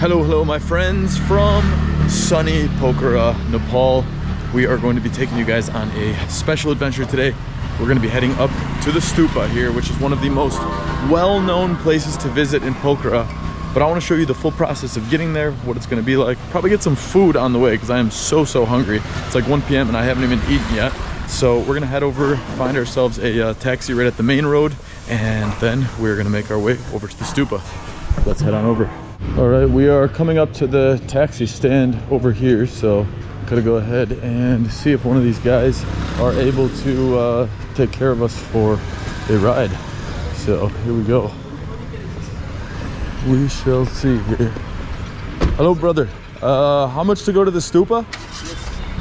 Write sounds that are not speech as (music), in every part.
Hello, hello, my friends from sunny Pokhara, Nepal. We are going to be taking you guys on a special adventure today. We're going to be heading up to the stupa here, which is one of the most well-known places to visit in Pokhara. But I want to show you the full process of getting there, what it's going to be like. Probably get some food on the way because I am so, so hungry. It's like 1 p.m. and I haven't even eaten yet. So we're going to head over, find ourselves a uh, taxi right at the main road, and then we're going to make our way over to the stupa. Let's head on over. All right, we are coming up to the taxi stand over here, so gotta go ahead and see if one of these guys are able to uh, take care of us for a ride. So here we go. We shall see here. Hello, brother. Uh, how much to go to the stupa?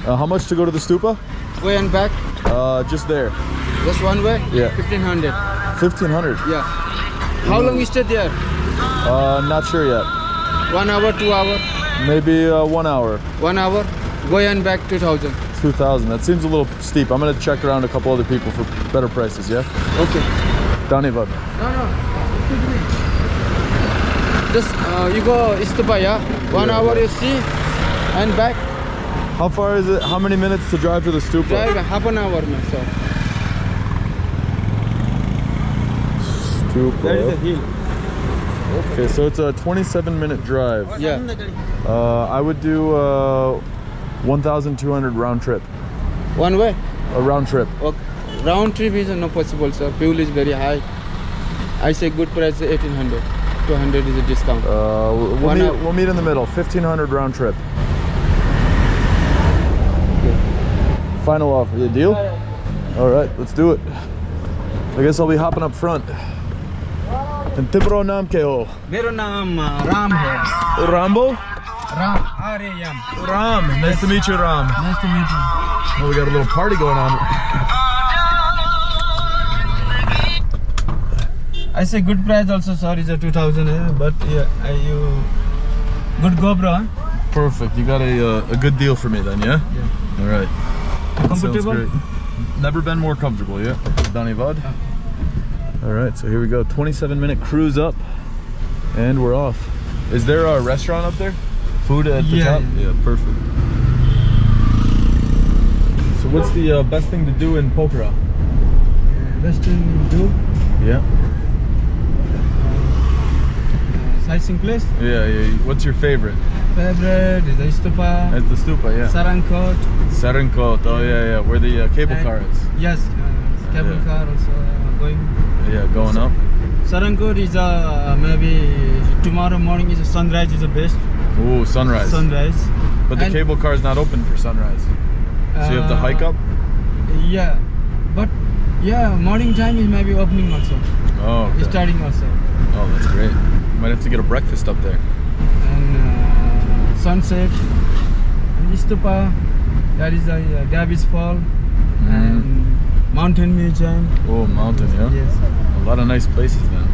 Uh, how much to go to the stupa? Way and back, Uh, just there. just one way? Yeah. 1500. 1500. Yeah. How long you stay there? Uh, not sure yet. One hour, two hour? Maybe uh, one hour. One hour? Way and back 2000. 2000 that seems a little steep i'm gonna check around a couple other people for better prices yeah Okay. Dhanyavad. No, no. Just uh, you go Istupa, yeah? One Yeah. hour you see and back. how far is it how many minutes to drive to the stupa Drive half an hour, man. So stupa there is a hill. Okay so it's a 27 minute drive Yeah. uh i would do uh 1200 round trip One way. a round trip Okay. Round trip is not possible, sir. Fuel is very high. I say good price 1800. 200 is a discount. uh we'll, One meet, hour. we'll meet in the middle 1500 round trip final offer yeah, deal all right let's do it i guess i'll be hopping up front એમ તિબરો નામ કે હો મેરો નામ nice to meet you Ram. nice to meet you. Oh, we got a little party going on. I say good price also sorry it's a 2000 eh? but yeah are you good GoPro huh? perfect. You got a, uh, a good deal for me then yeah? Yeah. All right. Comfortable? Never been more comfortable yeah? Dhanyavad all right, so here we go. 27 minute cruise up, and we're off. Is there a restaurant up there? Food at the Yeah, top? yeah. Perfect. So what's the uh, best thing to do in Pokhara? best thing to do Yeah. uh, sightseeing place Yeah, yeah. What's your favorite? favorite is the Stupa It's the stupa, yeah. Sarankot Sarankot. Oh, yeah, yeah. Where the uh, cable And- car is. yes uh, cable Yeah. car also uh, going Yeah, going up. Sarankot is uh, maybe tomorrow morning is a sunrise is the best Ooh, sunrise. sunrise But the And- cable car is not open for sunrise. So you have to hike Uh, up? yeah but yeah morning time is maybe opening also Oh, okay. starting also Oh, that's great. Might have to get a breakfast up there. and uh, sunset and Istupa that is a uh, Davis Fall Mm-hmm. and mountain museum Oh, mountain, yeah? yes A lot of nice places then.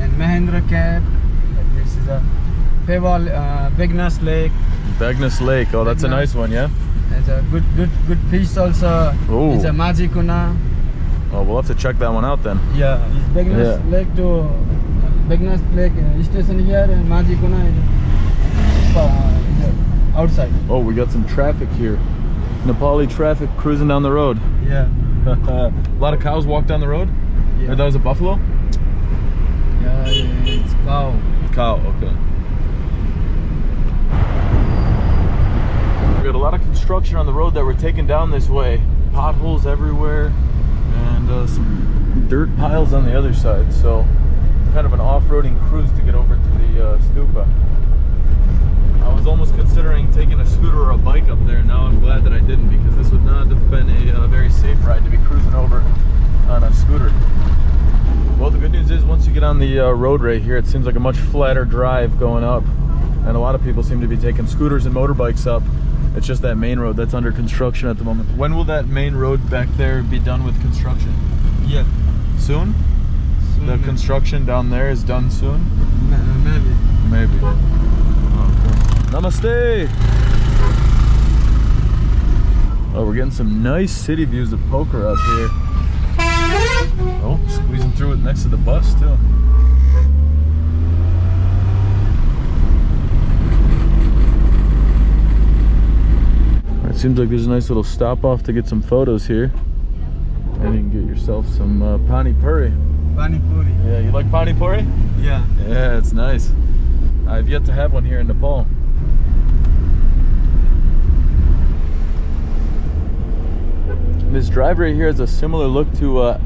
and Mahendra Cave this is a Peval uh, Begnas Lake Begnas Lake. Oh, that's a nice one, yeah? It's a good good good fish also Ooh. it's a Majikuna Oh, we'll have to check that one out then. yeah it's Begnas Yeah. Lake to Begnas Lake uh, station here and Majikuna is uh, is outside Oh, we got some traffic here. Nepali traffic cruising down the road. yeah (laughs) a lot of cows walk down the road? yeah Or that was a buffalo? Yeah, it's cow. Cow, okay. We got a lot of construction on the road that we're taking down this way. Potholes everywhere and uh, some dirt piles on the other side. So kind of an off-roading cruise to get over to the uh, stupa. I was almost considering taking a scooter or a bike up there. Now I'm glad that I didn't because this would not have been a uh, very safe ride to be cruising over on a scooter. Well, the good news is once you get on the uh, road right here, it seems like a much flatter drive going up. And a lot of people seem to be taking scooters and motorbikes up. It's just that main road that's under construction at the moment. When will that main road back there be done with construction? Yeah. Soon? Soon, The maybe. construction down there is done soon? Maybe. Maybe. Oh, cool. Namaste! Oh, we're getting some nice city views of Pokhara up here. Oh, squeezing through it next to the bus too. It seems like there's a nice little stop off to get some photos here. And you can get yourself some uh, pani puri. Pani puri. Yeah, you like pani puri? Yeah. Yeah, it's nice. I've yet to have one here in Nepal. This drive right here has a similar look to uh,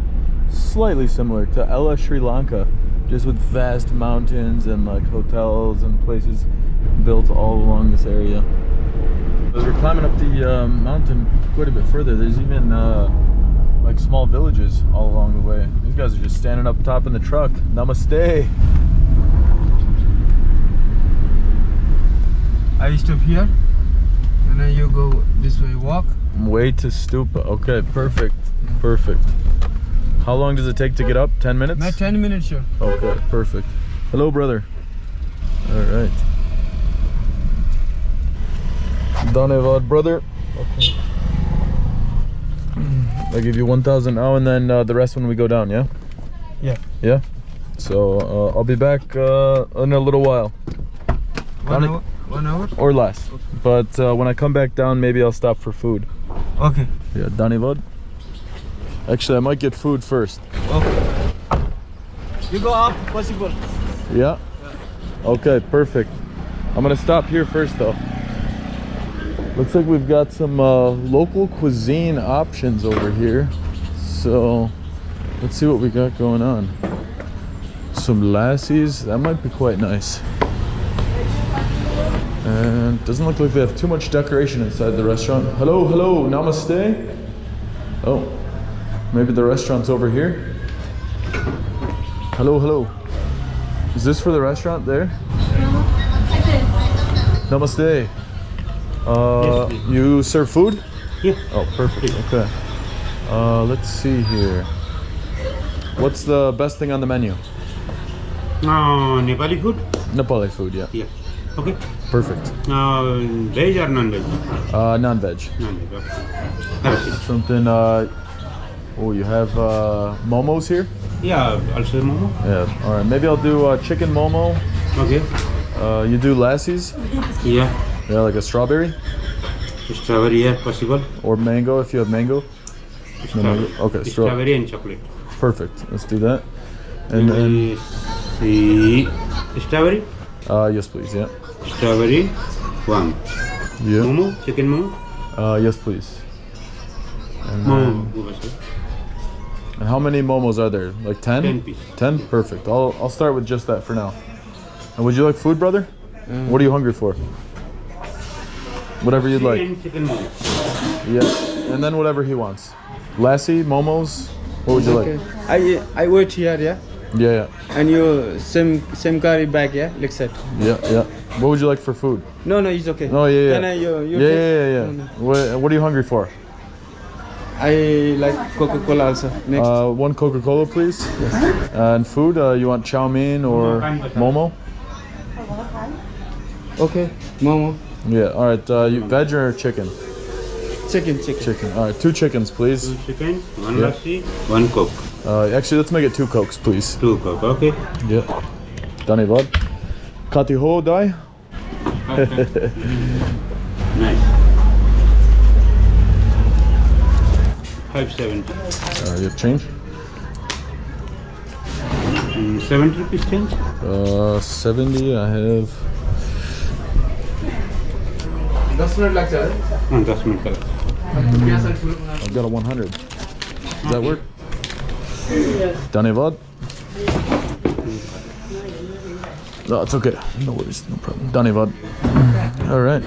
slightly similar to Ella Sri Lanka, just with vast mountains and like hotels and places built all along this area. As we're climbing up the um, mountain quite a bit further, there's even uh, like small villages all along the way. These guys are just standing up top in the truck. Namaste. I stop here, and then you go this way, walk. Way to Stupa. Okay, perfect. Perfect. How long does it take to get up? 10 minutes? My 10 minutes, sure. Okay, perfect. Hello, brother. All right. Dhanevad, brother. Okay. I give you 1,000 now and then uh, the rest when we go down, yeah? Yeah. Yeah? So uh, I'll be back uh, in a little while One hour. One hour. or less. But uh, when I come back down, maybe I'll stop for food. Okay. Yeah, Dhanevad. Actually, I might get food first. Okay. You go up, possible. Yeah. Okay, perfect. I'm gonna stop here first though. Looks like we've got some uh, local cuisine options over here. So let's see what we got going on. Some lassies, that might be quite nice. And doesn't look like they have too much decoration inside the restaurant. Hello, hello, namaste. Oh, maybe the restaurant's over here. Hello, hello. Is this for the restaurant there? Namaste. Uh, you serve food? Yeah. Oh, perfect. Okay. Uh, let's see here. What's the best thing on the menu? Uh, Nepali food? Nepali food, yeah. Yeah. Okay. Perfect. Uh, veg or non-veg? Uh, non-veg. Non-veg. Okay. Have a seat. Something, uh, oh, you have, uh, momos here? Yeah, I'll say momo. Yeah, all right. Maybe I'll do uh, chicken momo. Okay. Uh, you do lassies? Yeah. Yeah, like a strawberry Strawberry, yeah, possible. or mango if you have mango. No mango. Okay, straw- Strawberry and chocolate. Perfect. Let's do that. And then, see. Strawberry? uh, yes, please. Yeah. Strawberry, one. Yeah. Momo, chicken momo. Uh, yes, please. And, Momo. also. And how many momos are there? Like 10? 10 piece. 10? Perfect. I'll, I'll start with just that for now. And would you like food, brother? Mm. What are you hungry for? Whatever you'd like. And. Yeah. And then whatever he wants. Lassi, momos. What would you like? I I wait here, yeah. Yeah, yeah. And you same same car back, yeah. Like that. Yeah, yeah. What would you like for food? No, no, it's okay. Oh, yeah, yeah. Can I you you yeah, yeah, yeah, yeah. No, no. What, what are you hungry for? I like Coca Cola also. Next. Uh, one Coca-Cola, please. And food, uh, you want chow mein or momo? okay. Momo. Yeah, all right. Uh, you, veg or chicken? Chicken, chicken. Chicken. All right, two chickens, please. Two chicken, one Yeah. lassi, one coke. Uh, actually, let's make it two cokes, please. Two coke, okay? Yeah. Dhanyavad. Kati ho dai? (laughs) Nice. 570. Uh, your change? Mm, 70 rupees change? Uh, 70 I have... 10. Ah, mm, I've got a 100. Does that work? Yes. Dhanevad? No, it's okay. No worries. No problem. Dhanevad. All right.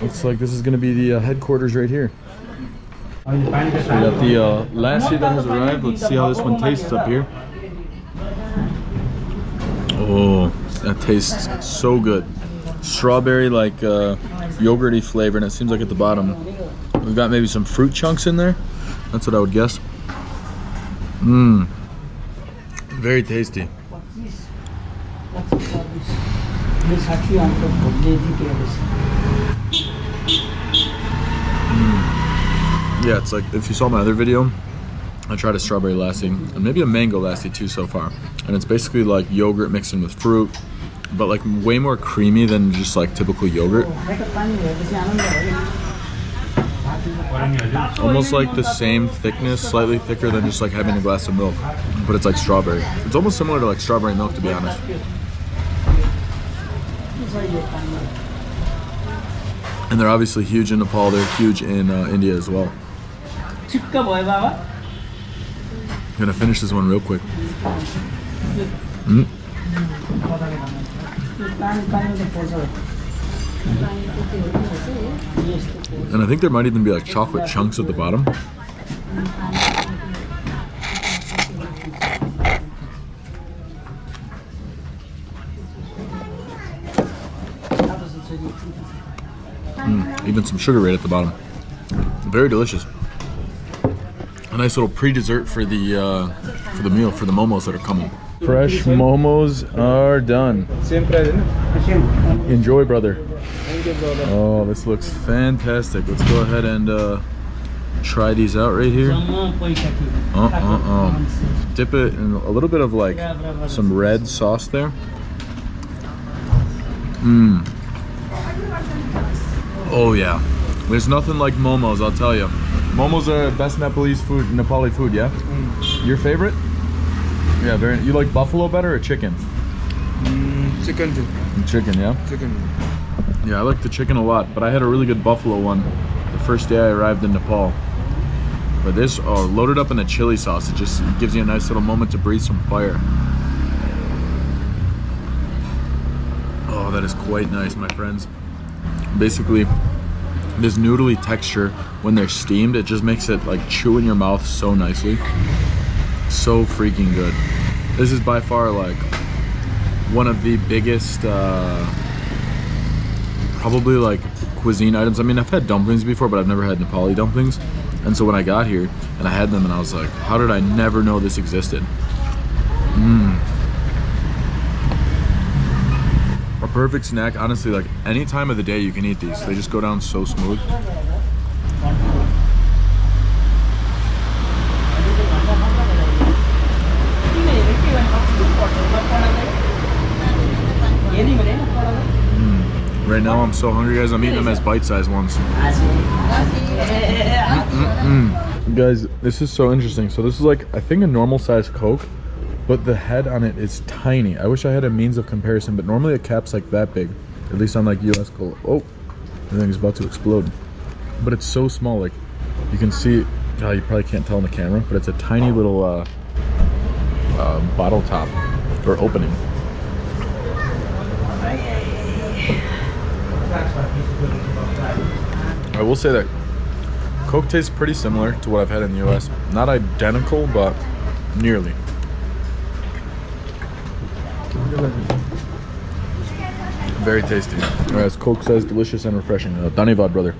Looks like this is going to be the uh, headquarters right here. We got the uh, lassi that has arrived. Let's see how this one tastes up here. Oh, that tastes so good. Strawberry, like uh, yogurty flavor, and it seems like at the bottom we've got maybe some fruit chunks in there. That's what I would guess. Mmm. Very tasty. Yeah, it's like if you saw my other video, I tried a strawberry lassi and maybe a mango lassi too so far. And it's basically like yogurt mixed in with fruit, but like way more creamy than just like typical yogurt. Almost like the same thickness, slightly thicker than just like having a glass of milk, but it's like strawberry. It's almost similar to like strawberry milk, to be honest. And they're obviously huge in Nepal. They're huge in uh, India as well. Gonna finish this one real quick. Mm. And I think there might even be like chocolate chunks at the bottom. Mm, even some sugar right at the bottom. Very delicious. A nice little pre-dessert for the uh, for the meal for the momos that are coming. Fresh momos are done. Same price. Enjoy, brother. You, brother. Oh, this looks fantastic. Let's go ahead and uh, try these out right here. Uh, uh, uh. Dip it in a little bit of like some red sauce there. Mmm. Oh yeah. There's nothing like momos, I'll tell you. Momos are best Nepalese food, Nepali food, yeah? Your favorite? Yeah, very. You like buffalo better or chicken? Mm, chicken too. Chicken, yeah. Chicken. Yeah, I like the chicken a lot, but I had a really good buffalo one the first day I arrived in Nepal. But this, oh, loaded up in the chili sauce, it just gives you a nice little moment to breathe some fire. Oh, that is quite nice, my friends. Basically, this noodly texture, when they're steamed, it just makes it like chew in your mouth so nicely. So freaking good. This is by far like one of the biggest uh, probably like cuisine items. I mean, I've had dumplings before, but I've never had Nepali dumplings. And so when I got here and I had them and I was like, how did I never know this existed? Mmm. A perfect snack, honestly, like any time of the day you can eat these. They just go down so smooth. Mm. Right now I'm so hungry guys, I'm eating them as bite-sized ones. Mm-mm-mm. Guys, this is so interesting. So this is like, I think a normal size Coke, but the head on it is tiny. I wish I had a means of comparison, but normally a cap's like that big. At least on like US Cola. Oh, the thing is about to explode. But it's so small, like you can see, oh, you probably can't tell on the camera, but it's a tiny little uh, uh, bottle top or opening. Will say that Coke tastes pretty similar to what I've had in the US. Not identical, but nearly. Very tasty. As Coke says, delicious and refreshing. Uh, Dhanyavad, brother.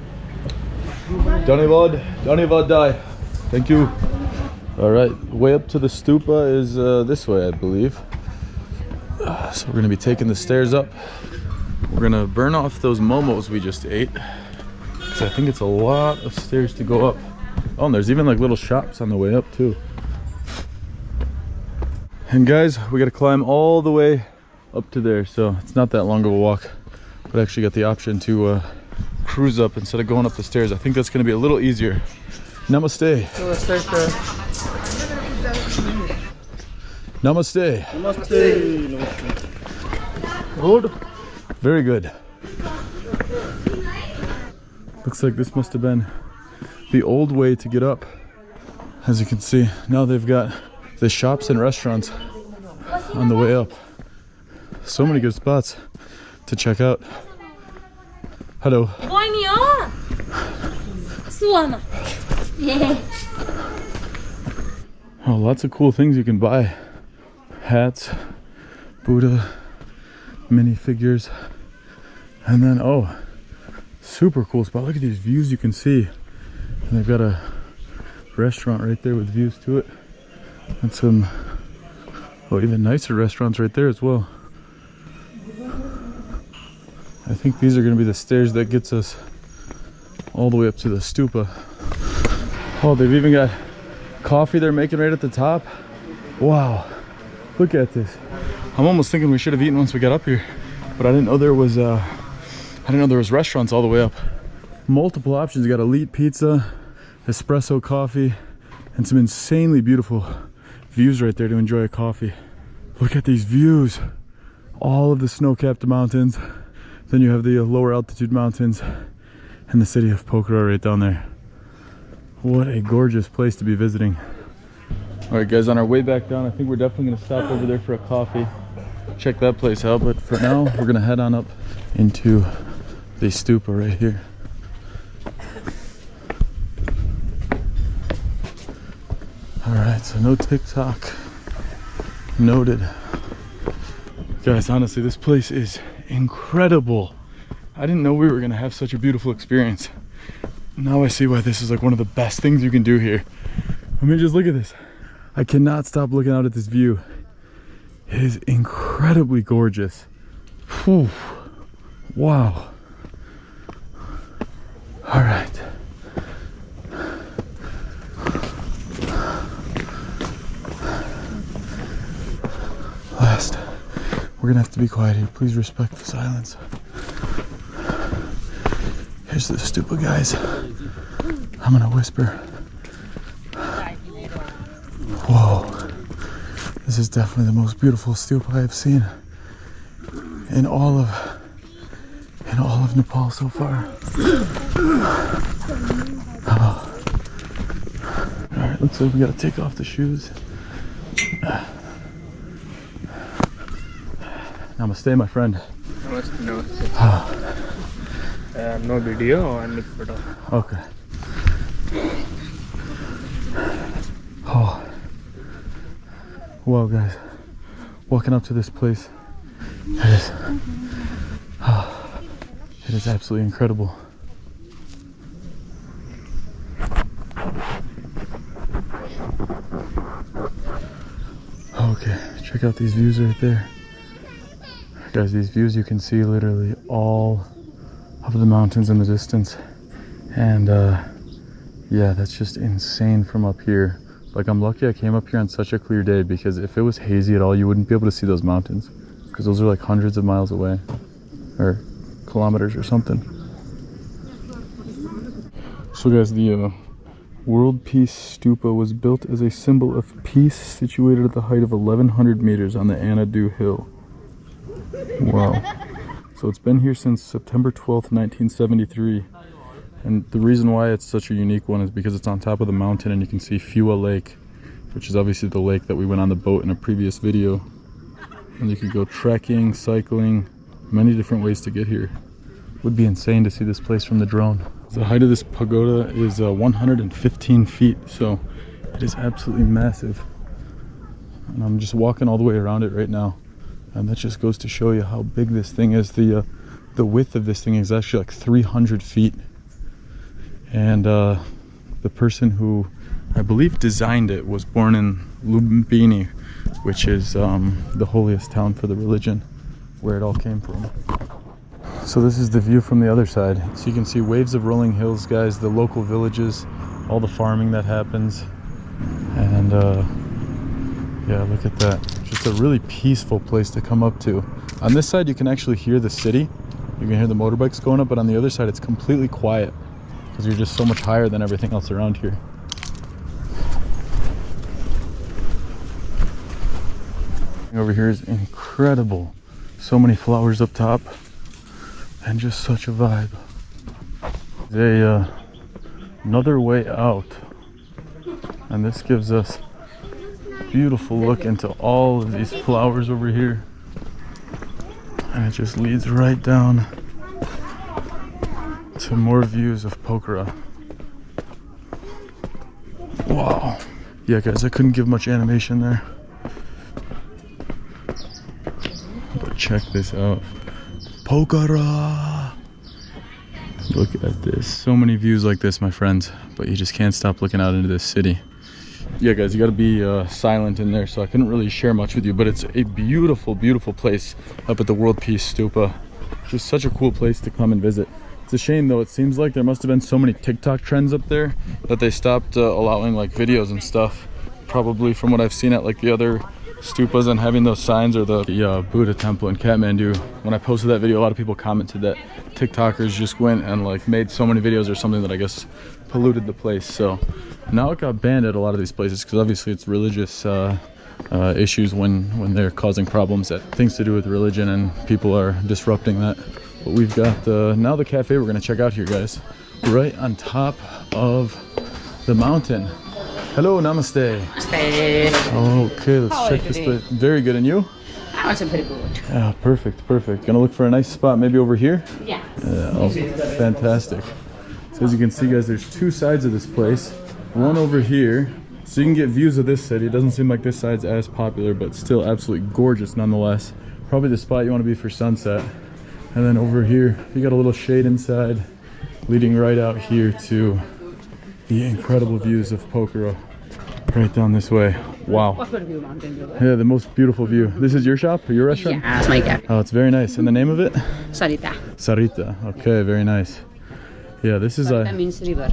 Dhanyavad, Dhanyavad Dai. Thank you. All right, way up to the stupa is uh, this way, I believe. Uh, so we're gonna be taking the stairs up. We're gonna burn off those momos we just ate. I think it's a lot of stairs to go up. Oh, and there's even like little shops on the way up too. And guys, we gotta climb all the way up to there. So it's not that long of a walk, but I actually got the option to uh, cruise up instead of going up the stairs. I think that's gonna be a little easier. Namaste. Namaste. Good. Very good. Looks like this must have been the old way to get up. As you can see, now they've got the shops and restaurants on the way up. So many good spots to check out. Hello. Bonio. Suana. Yeah. Oh, lots of cool things you can buy. Hats, Buddha, minifigures, and then, oh, super cool spot. Look at these views you can see. And they've got a restaurant right there with views to it. And some, oh, even nicer restaurants right there as well. I think these are gonna be the stairs that gets us all the way up to the stupa. Oh, they've even got coffee they're making right at the top. Wow, look at this. I'm almost thinking we should have eaten once we got up here, but I didn't know there was, uh, I didn't know there was restaurants all the way up. multiple options. You got elite pizza, espresso coffee, and some insanely beautiful views right there to enjoy a coffee. Look at these views. All of the snow-capped mountains. Then you have the lower altitude mountains and the city of Pokhara right down there. What a gorgeous place to be visiting. All right, guys, on our way back down, I think we're definitely gonna stop over there for a coffee. Check that place out, but for now, we're gonna head on up into the stupa right here. All right, so no TikTok. Noted. Guys, honestly, this place is incredible. I didn't know we were gonna have such a beautiful experience. Now I see why this is like one of the best things you can do here. I mean, just look at this. I cannot stop looking out at this view. It is incredibly gorgeous. Whew. Wow. All right. Last. We're gonna have to be quiet here. Please respect the silence. Here's the stupa guys. I'm gonna whisper. Whoa. This is definitely the most beautiful stupa I've seen in all of in all of Nepal so far. Oh. Alright, looks like we gotta take off the shoes. Namaste, my friend. Namaste, namaste. Oh. Uh, no video and no photo. Okay. Oh. Wow, guys. Walking up to this place. It is it is absolutely incredible. Okay, check out these views right there. Guys, these views you can see literally all of the mountains in the distance and uh yeah that's just insane from up here like i'm lucky i came up here on such a clear day because if it was hazy at all you wouldn't be able to see those mountains because those are like hundreds of miles away or kilometers or something so guys the uh, world peace stupa was built as a symbol of peace situated at the height of 1100 meters on the anadu hill wow so it's been here since September 12th, 1973. And the reason why it's such a unique one is because it's on top of the mountain and you can see Phewa Lake, which is obviously the lake that we went on the boat in a previous video. And you could go trekking, cycling, many different ways to get here. Would be insane to see this place from the drone. The height of this pagoda is uh, 115 feet, so it is absolutely massive. And I'm just walking all the way around it right now and that just goes to show you how big this thing is the uh, the width of this thing is actually like 300 feet and uh, the person who I believe designed it was born in Lumbini which is um, the holiest town for the religion where it all came from so this is the view from the other side so you can see waves of rolling hills guys the local villages all the farming that happens and uh, yeah, look at that. Just a really peaceful place to come up to. On this side, you can actually hear the city. You can hear the motorbikes going up, but on the other side, it's completely quiet because you're just so much higher than everything else around here. Over here is incredible. So many flowers up top and just such a vibe. A uh, another way out, and this gives us beautiful look into all of these flowers over here. And it just leads right down to more views of Pokhara. Wow. Yeah, guys, I couldn't give much animation there. But check this out. Pokhara! Look at this. So many views like this, my friends. But you just can't stop looking out into this city yeah guys you got to be uh, silent in there so i couldn't really share much with you but it's a beautiful beautiful place up at the world peace stupa just such a cool place to come and visit it's a shame though it seems like there must have been so many tiktok trends up there that they stopped uh, allowing like videos and stuff probably from what i've seen at like the other stupas and having those signs or the, the uh, Buddha temple in Kathmandu. When I posted that video, a lot of people commented that TikTokers just went and like made so many videos or something that I guess polluted the place. So now it got banned at a lot of these places because obviously it's religious uh, uh, issues when when they're causing problems that things to do with religion and people are disrupting that. But we've got uh, now the cafe we're gonna check out here, guys, right on top of the mountain. Hello, namaste. Namaste. Okay, let's How check this place. Very good, and you? I'm also pretty good. Yeah, perfect, perfect. Gonna look for a nice spot, maybe over here. Yeah. Yeah, oh, fantastic. So as you can see, guys, there's two sides of this place. One over here, so you can get views of this city. It doesn't seem like this side's as popular, but still absolutely gorgeous nonetheless. Probably the spot you want to be for sunset. And then over here, you got a little shade inside, leading right out here to the incredible views of Pokhara. Right down this way. Wow. What would you mountain view? Yeah, the most beautiful view. This is your shop or your restaurant? Yeah, that's my. Oh, it's very nice. And the name of it? Sarita. Sarita. Okay, very nice. Yeah, this is That a. means river.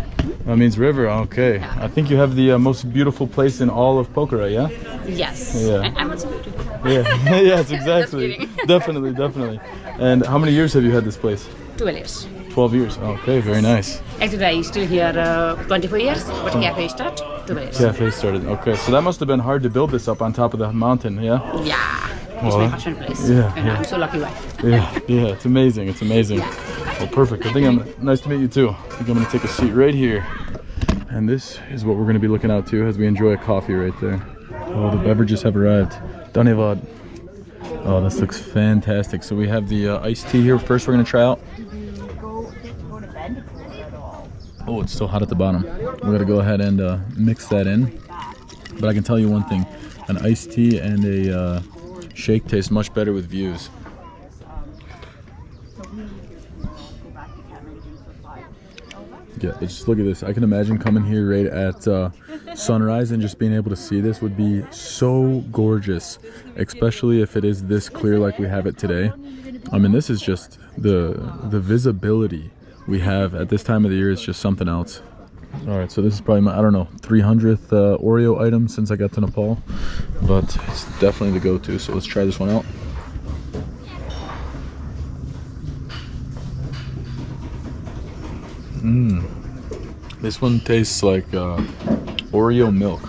That means river. Okay. I think you have the uh, most beautiful place in all of Pokhara. Yeah. Yes. Yeah. I'm also beautiful. Yeah. (laughs) yes, (laughs) exactly. (laughs) definitely, definitely. And how many years have you had this place? 12 years. Twelve years. Okay, very nice. Actually, I still here uh, 24 years, but cafe start 12 years. Cafe started. Okay, so that must have been hard to build this up on top of the mountain. Yeah. Yeah. It's Well, my passion place. yeah, And yeah. I'm so lucky wife. Yeah. Yeah. It's amazing. It's amazing. Yeah. Well, perfect. I think I'm. Nice to meet you too. I think I'm gonna take a seat right here. And this is what we're gonna be looking out to as we enjoy a coffee right there. Oh, the beverages have arrived. Dhanyavad. Oh, this looks fantastic. So we have the uh, iced tea here. First, we're gonna try out. Oh, it's still hot at the bottom. We're gonna go ahead and uh, mix that in. But I can tell you one thing: an iced tea and a uh, shake tastes much better with views. Yeah, just look at this. I can imagine coming here right at uh, sunrise and just being able to see this would be so gorgeous, especially if it is this clear like we have it today. I mean, this is just the the visibility we have at this time of the year is just something else. All right, so this is probably my I don't know 300th uh, Oreo item since I got to Nepal, but it's definitely the go-to. So let's try this one out. mmm This one tastes like uh, Oreo milk.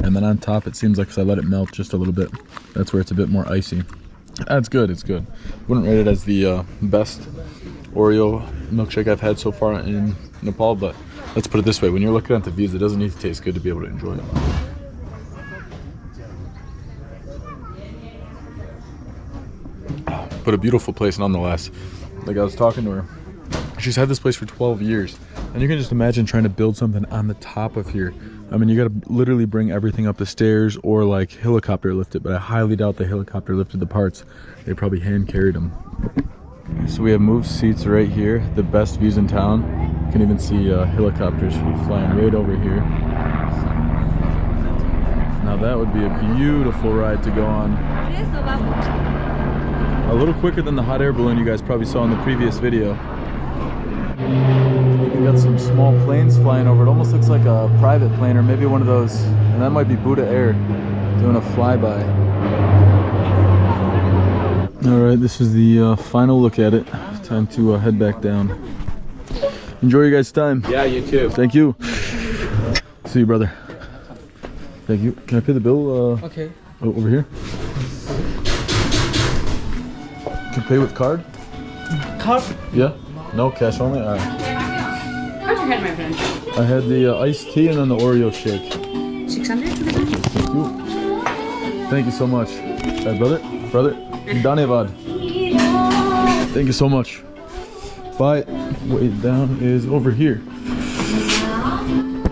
And then on top, it seems like 'cause I let it melt just a little bit. That's where it's a bit more icy. That's good, it's good. Wouldn't rate it as the uh, best Oreo milkshake I've had so far in Nepal, but let's put it this way. When you're looking at the views, it doesn't need to taste good to be able to enjoy it. But a beautiful place nonetheless. Like I was talking to her, she's had this place for 12 years and you can just imagine trying to build something on the top of here i mean you got to literally bring everything up the stairs or like helicopter lift it but i highly doubt the helicopter lifted the parts they probably hand carried them so we have moved seats right here the best views in town you can even see uh, helicopters flying right over here now that would be a beautiful ride to go on a little quicker than the hot air balloon you guys probably saw in the previous video you got some small planes flying over. It almost looks like a private plane or maybe one of those. And that might be Buddha Air doing a flyby. All right, this is the uh, final look at it. Time to uh, head back down. Enjoy your guys' time. Yeah, you too. Thank you. See you, brother. Thank you. Can I pay the bill uh, Okay. o- over here? Can pay with card? Card? Yeah? No, cash only? All right. What you had, my friend? I had the uh, iced tea and then the Oreo shake. 600? Thank you. Thank you so much. Hey, brother, brother, Dhanyavad. Thank you so much. Bye. Way down is over here.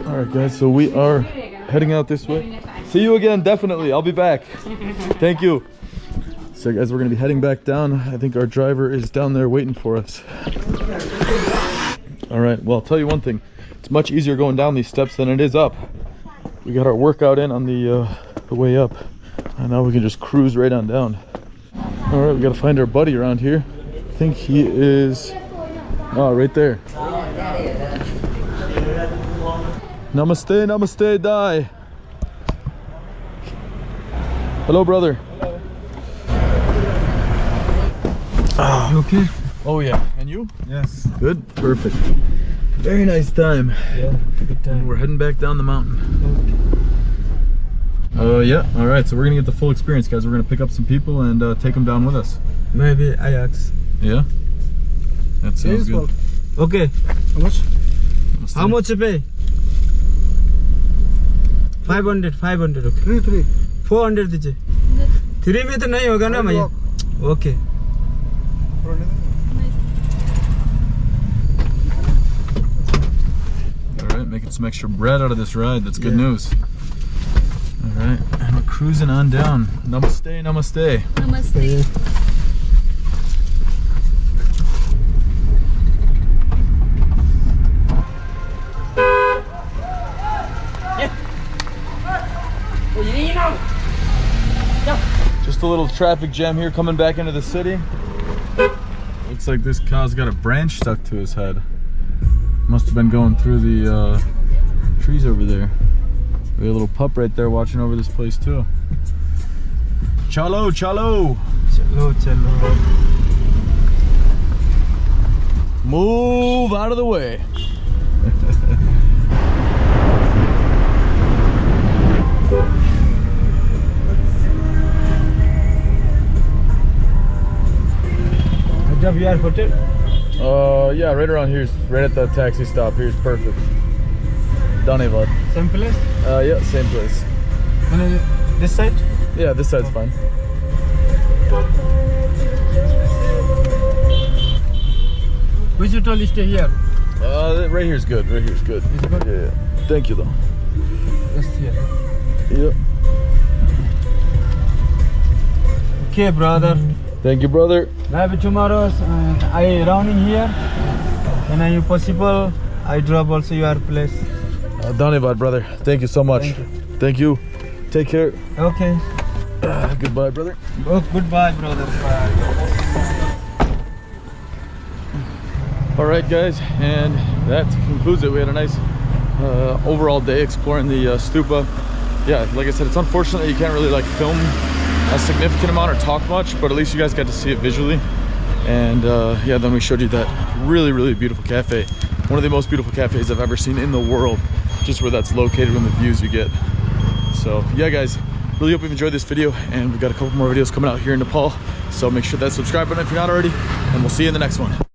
All right, guys. So we are heading out this way. See you again, definitely. I'll be back. Thank you. So, guys, we're gonna be heading back down. I think our driver is down there waiting for us. All right. Well, I'll tell you one thing. It's much easier going down these steps than it is up. We got our workout in on the uh, the way up, and now we can just cruise right on down. All right, we gotta find our buddy around here. I think he is. Oh, right there. Namaste, namaste, die. Hello, brother. Ah. You okay? Oh yeah. And you? Yes. Good. Perfect. Very nice time. Yeah, good And time. we're heading back down the mountain. Uh, yeah. All right. So we're gonna get the full experience, guys. We're gonna pick up some people and uh, take them down with us. Maybe Ajax. Yeah. That sounds good. Okay. How much? Namaste. How much you pay? 500, 500 okay. Three three 400 दीजिए three में तो नहीं होगा ना भैया okay All right, making some extra bread out of this ride. That's good Yeah. news. All right, and we're cruising on down. Namaste, namaste. Namaste. Just a little traffic jam here coming back into the city. Looks like this cow's got a branch stuck to his head. Must have been going through the uh, trees over there. We got a little pup right there watching over this place too. Chalo, chalo. Chalo, chalo. Move out of the way. WR hotel? Uh, yeah, right around here, right at the taxi stop. Here's perfect. Dhanevad. Simplest? Uh, yeah, same place. This side? Yeah, this side's fine. Which hotel is here? Uh, right here's good. Right here's good. It's good. Yeah, yeah. Thank you though. Just here. Yep. Yeah. Okay, brother. Thank you, brother. Maybe tomorrow uh, I round in here, and if possible, I drop also your place. Uh, Danevad, brother. Thank you so much. Thank Thank you. Take care. Okay. Uh, goodbye, brother. Oh, goodbye, brother. Bye. All right, guys, and that concludes it. We had a nice uh, overall day exploring the uh, stupa. Yeah, like I said, it's unfortunate that you can't really like film a significant amount or talk much, but at least you guys got to see it visually. And uh, yeah, then we showed you that really, really beautiful cafe. One of the most beautiful cafes I've ever seen in the world, just where that's located and the views you get. So yeah, guys, really hope you've enjoyed this video, and we've got a couple more videos coming out here in Nepal. So make sure that subscribe button if you're not already, and we'll see you in the next one.